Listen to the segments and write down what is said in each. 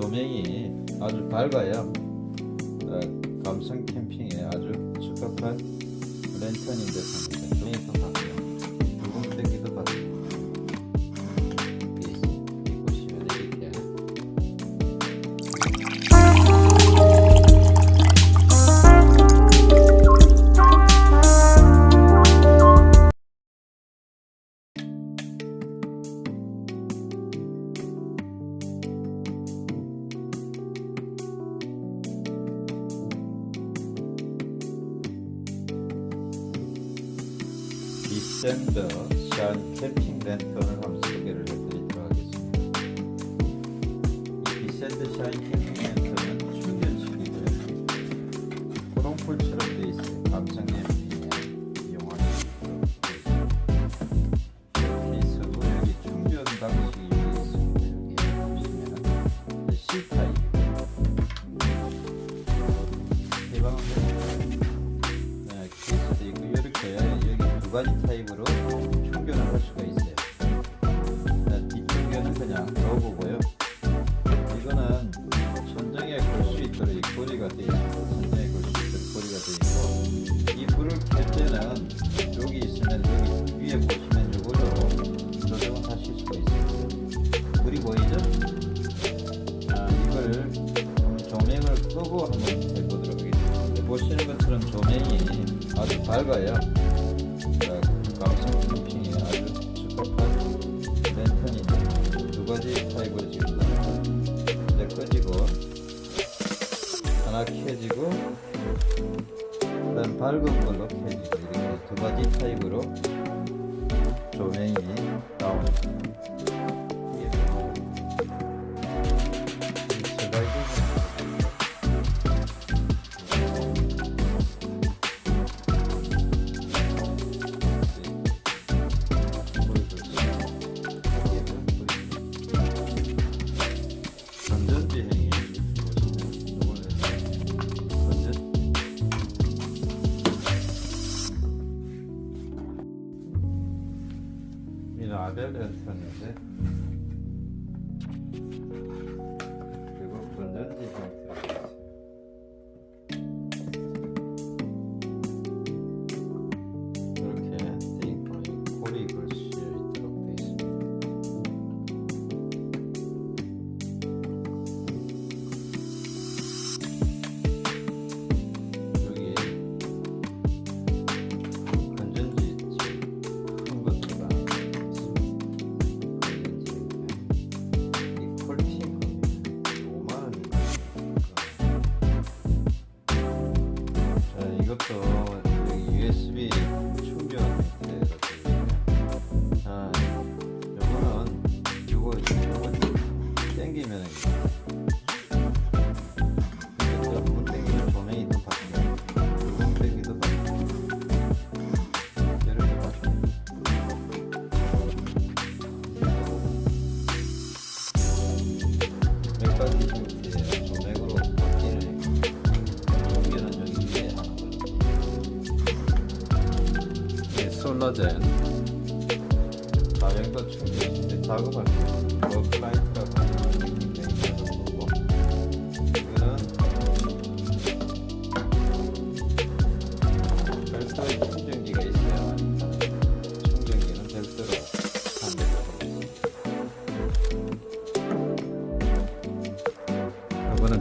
조명이 아주 밝아요. 어, 감성 캠핑에 아주 적합한 랜턴인데 삽니다. 디센더 샤인 캠핑 랜턴을 한번 소개를 해드리도록 하겠습니다. 이 디센더 샤인 캠핑 랜턴은 충전식이고요. 코롱풀처럼 되어 있어요. 감성 수 있도록 이렇게 있어도 여기 충전 방식이 여기 있습니다. 여기 보시면은 C 타입 개방을 네, 두 가지 타입으로 충전을 할 수가 있어요. 네, 뒷충전은 그냥 넣어보고요. 이거는 천정에 걸 수 있도록 이 고리가 되어 있습니다. 천정에 걸 수 있도록 고리가 되어 있고 이 불을 켤 때는 여기 있으면 여기 위에 보시면 이걸로 조정을 하실 수가 있어요. 불이 보이죠? 아, 이걸 조명을 끄고 한번 해보도록 하겠습니다. 네, 보시는 것처럼 조명이 아주 밝아요.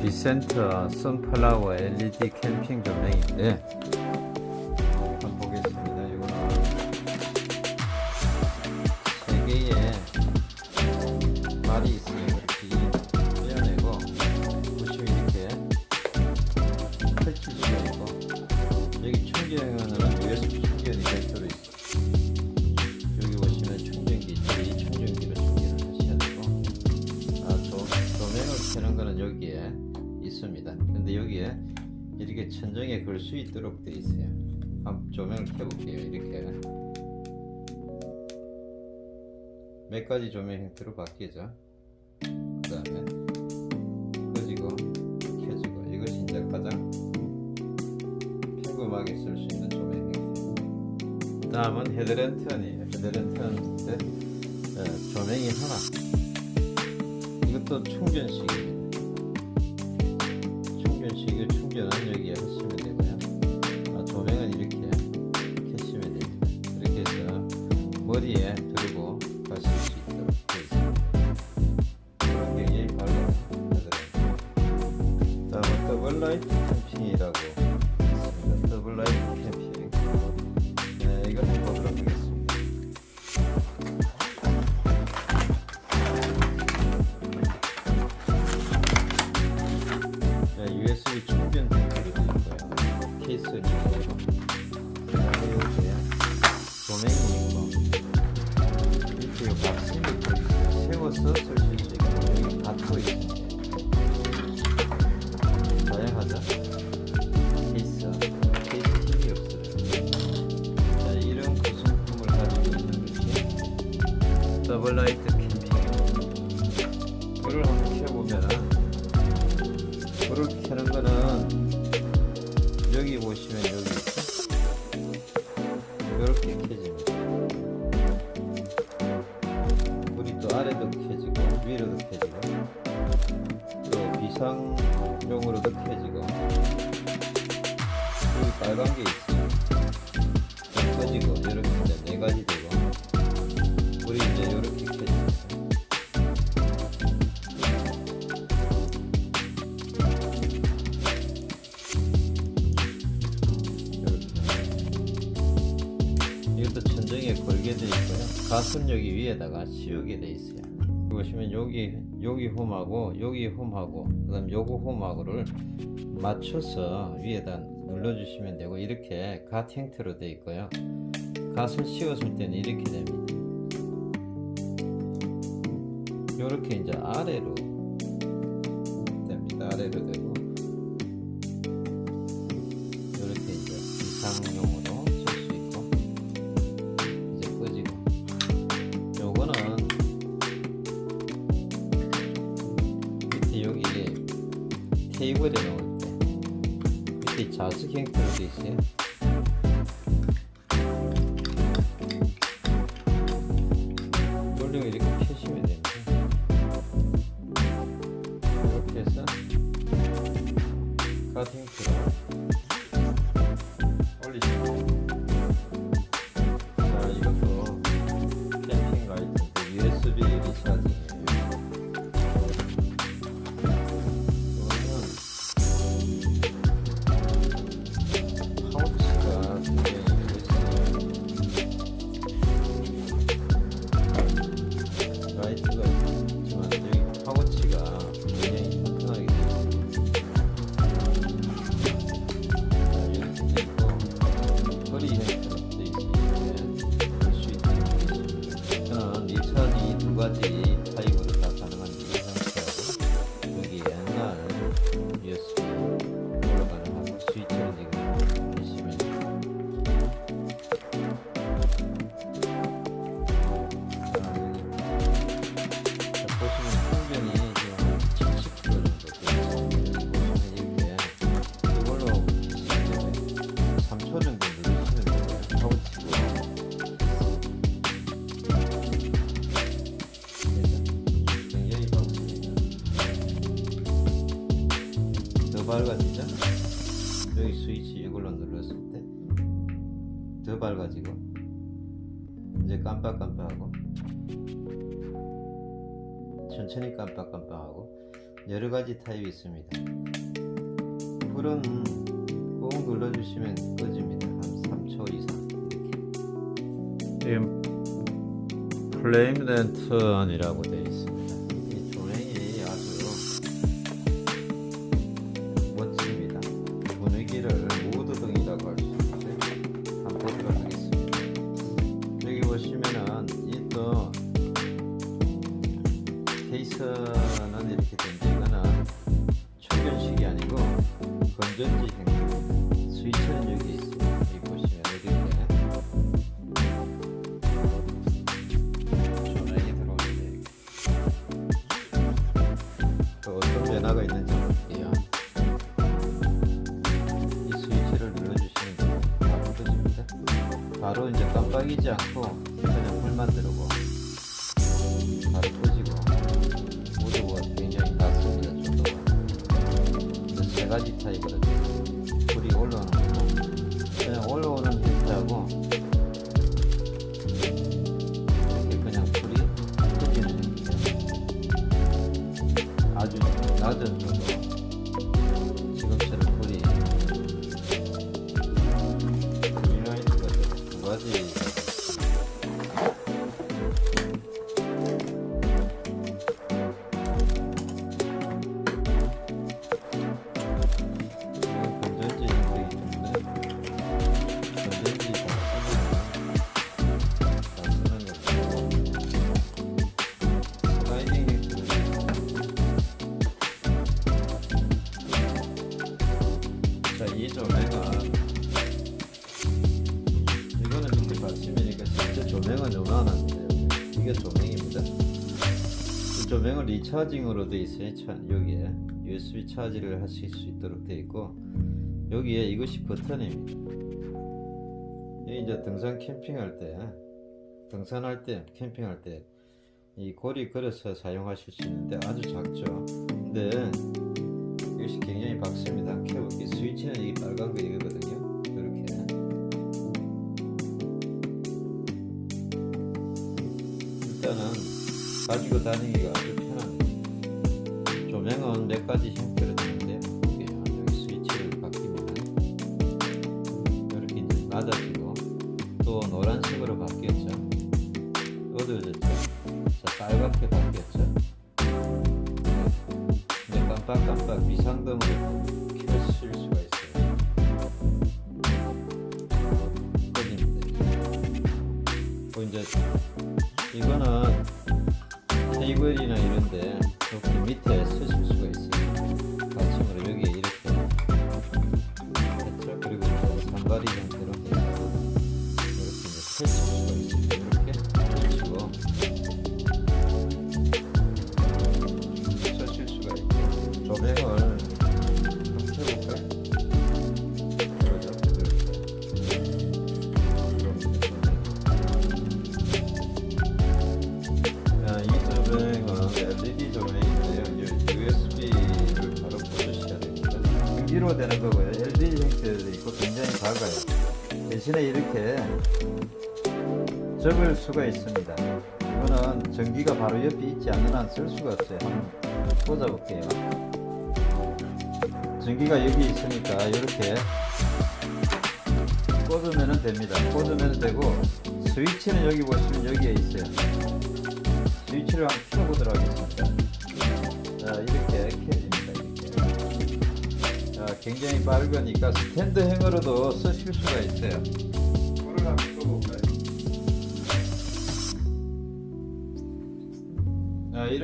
비센터 선플라워 LED 캠핑 조명인데 여기에 이렇게 천정에 걸 수 있도록 되어 있어요. 한번 조명을 켜볼게요. 이렇게 몇 가지 조명 형태로 바뀌죠. 그 다음에 꺼지고 켜지고 이것이 이제 가장 평범하게 쓸 수 있는 조명 형태. 다음은 헤드랜턴이에요. 헤드랜턴인데 어, 조명이 하나. 이것도 충전식입니다. 머리에 두르고 가실 수 있도록 되어 있습니다. 그런 경이 바로 하더라고요. 다음은 더블 라이트 세워 켜지고 여기 빨간 게 있어요. 또 꺼지고 이렇게 이제 네 가지 되고 불이 이제 이렇게 이것도 천정에 걸게 돼 있고요. 가슴 여기 위에다가 씌우게 돼 있어요. 보시면 여기 여기 홈하고 여기 홈하고 그 다음 요거 홈하고를 맞춰서 위에다 눌러주시면 되고 이렇게 갓 형태로 돼 있고요. 갓을 씌웠을 때는 이렇게 됩니다. 이렇게 이제 아래로 됩니다. 아래로 되고 밝아지죠? 여기 스위치 이걸로 눌렀을 때 더 밝아지고 이제 깜빡깜빡하고 천천히 깜빡깜빡하고 여러 가지 타입이 있습니다. 불은 꾹 눌러주시면 꺼집니다. 한 3초 이상 이렇게. 지금 플레임 랜턴이라고 되어 있습니다. 바로 이제 깜빡이지 않고 그냥 불만 들어오고 바로 꺼지고 모두가 굉장히 낮습니다. 정도가 세 가지 타입으로 불이 올라오는 맞지 조명은 리차징으로 되어 있어요. 차, 여기에 USB 차지를 하실 수 있도록 되어 있고 여기에 이것이 버튼입니다. 여기 이제 등산 캠핑할 때 등산할 때 캠핑할 때 이 고리 걸어서 사용하실 수 있는데 아주 작죠. 근데 이것이 굉장히 밝습니다. 켜볼게 스위치는 이게 빨간 거 이거거든요. 가지고 다니기가 아주 편합니다. 조명은 몇 가지 형태로 되는데 여기 스위치를 바뀌면 이렇게 낮아지고 또 노란색으로 바뀌었죠. 어두워졌죠. 자 빨갛게 바뀌었죠. 이제 깜빡깜빡 비상등으로 수가 있습니다. 이거는 전기가 바로 옆에 있지 않는 한 쓸 수가 없어요. 한번 꽂아 볼게요. 전기가 여기 있으니까 이렇게 꽂으면 됩니다. 꽂으면 되고 스위치는 여기 보시면 여기에 있어요. 스위치를 한번 켜보도록 하겠습니다. 자, 이렇게 켜집니다. 이렇게. 자, 굉장히 밝으니까 스탠드행으로도 쓰실 수가 있어요. 불을 한번 켜볼까요?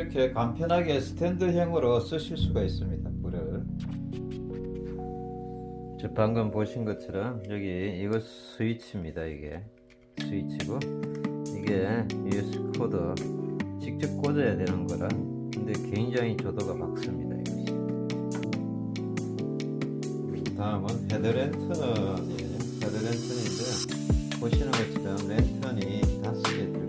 이렇게 간편하게 스탠드형으로 쓰실 수가 있습니다. 불을. 저 방금 보신 것처럼 여기 이거 스위치입니다. 이게 스위치고 이게 USB 코드 직접 꽂아야 되는 거라 근데 굉장히 조도가 밝습니다. 이것이. 다음은 헤드랜턴이에요. 헤드랜턴인데 보시는 것처럼 랜턴이 다섯 개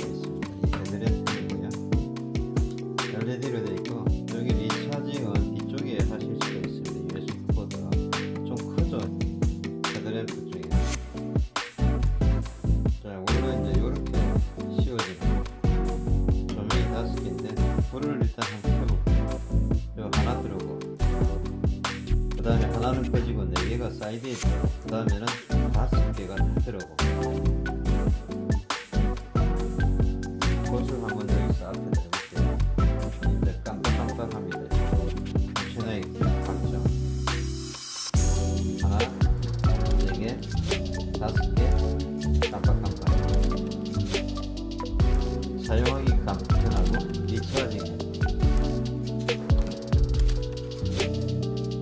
사이드에 그 다음에는 다섯 개가 다 들어오고. 꽃을 한번 여기서 앞에 대볼게요. 이제 깜빡깜빡합니다. 신호에 박죠 하나 네개 다섯 개 깜빡깜빡. 사용하기 간편하고 리차징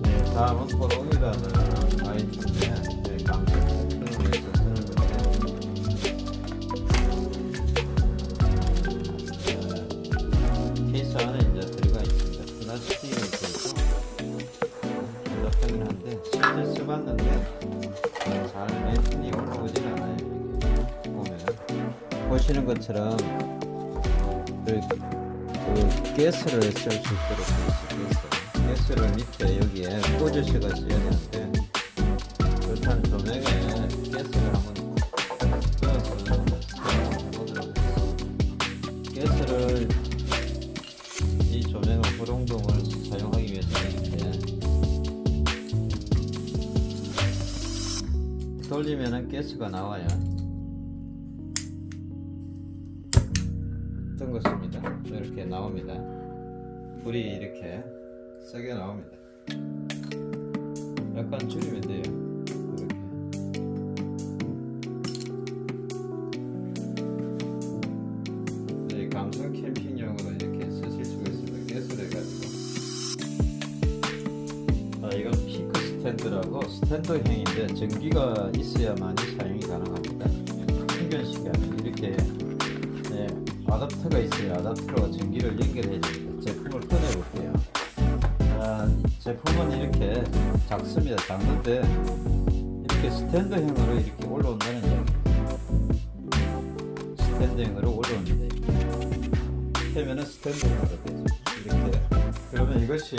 네, 다음은 써야 되는데 그렇다면 조명에 가스를 한번 하겠습니다 가스를 이 조명을 호롱동을 사용하기 위해서 이렇게 돌리면은 가스가 나와요. 어떤 것입니다. 이렇게 나옵니다. 불이 이렇게 세게 나옵니다. 스탠드라고 스탠드 형인데 전기가 있어야만이 사용이 가능합니다. 충전식이 아니고 이렇게 네, 아답터가 있어요. 아답터로 전기를 연결해 줍니다. 제품을 꺼내 볼게요. 아, 제품은 이렇게 작습니다. 작는데 이렇게 스탠드형으로 이렇게 올라온다는. 스탠드형으로 올라옵니다. 펴면은 스탠드형으로 되죠. 이렇게. 그러면 이것이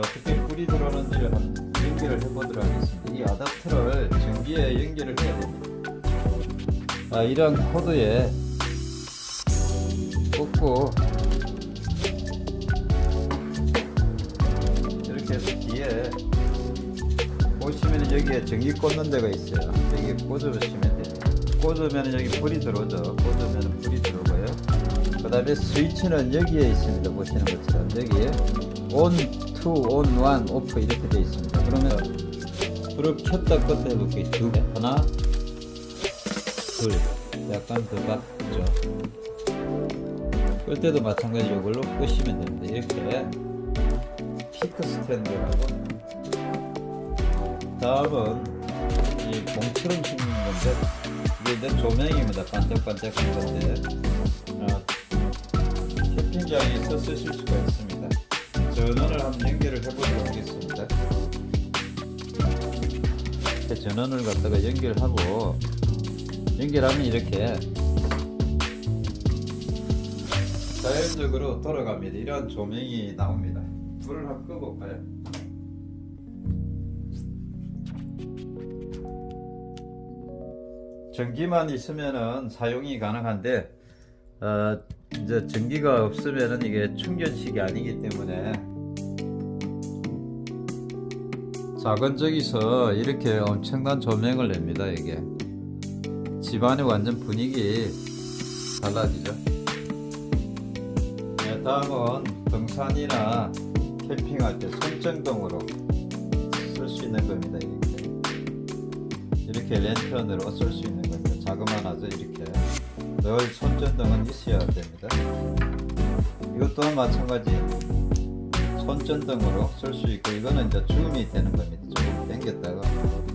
어, 어떻게 불이 들어오는지를 한 연결을 해보도록 하겠습니다. 이 아답터를 전기에 연결을 해야 됩니다. 아, 이런 코드에 꽂고 이렇게 해서 뒤에 보시면 여기에 전기 꽂는 데가 있어요. 여기 꽂으시면 돼요. 꽂으면 여기 불이 들어오죠. 꽂으면 불이 들어오고요. 그 다음에 스위치는 여기에 있습니다. 보시는 것처럼 여기에 on, two, on, one, off 이렇게 되어 있습니다. 그러면 불을 켰다 껐다 해볼게요. 두 개. 하나, 둘. 약간 더 받죠. 끌 때도 마찬가지 이걸로 끄시면 됩니다. 이렇게 피크 스탠드라고. 다음은 이 공처럼 생긴 건데 이게 이제 조명입니다. 반짝반짝한 건데 어, 캠핑장에서 쓰실 수가 있습니다. 전원을 한번 연결을 해보도록 하겠습니다. 전원을 갖다가 연결하고 연결하면 이렇게 자연적으로 돌아갑니다. 이런 조명이 나옵니다. 불을 한번 끄볼까요? 전기만 있으면은 사용이 가능한데 어, 이제 전기가 없으면은 이게 충전식이 아니기 때문에 작은 저기서 이렇게 엄청난 조명을 냅니다 이게. 집안의 완전 분위기 달라지죠. 네, 다음은 등산이나 캠핑할 때 손전등으로 쓸 수 있는 겁니다 이렇게. 이렇게 랜턴으로 쓸 수 있는 겁니다. 자그마하죠 이렇게. 늘 손전등은 있어야 됩니다. 이것 또한 마찬가지 손전등으로 쓸 수 있고 이거는 이제 줌이 되는 겁니다. 조금 당겼다가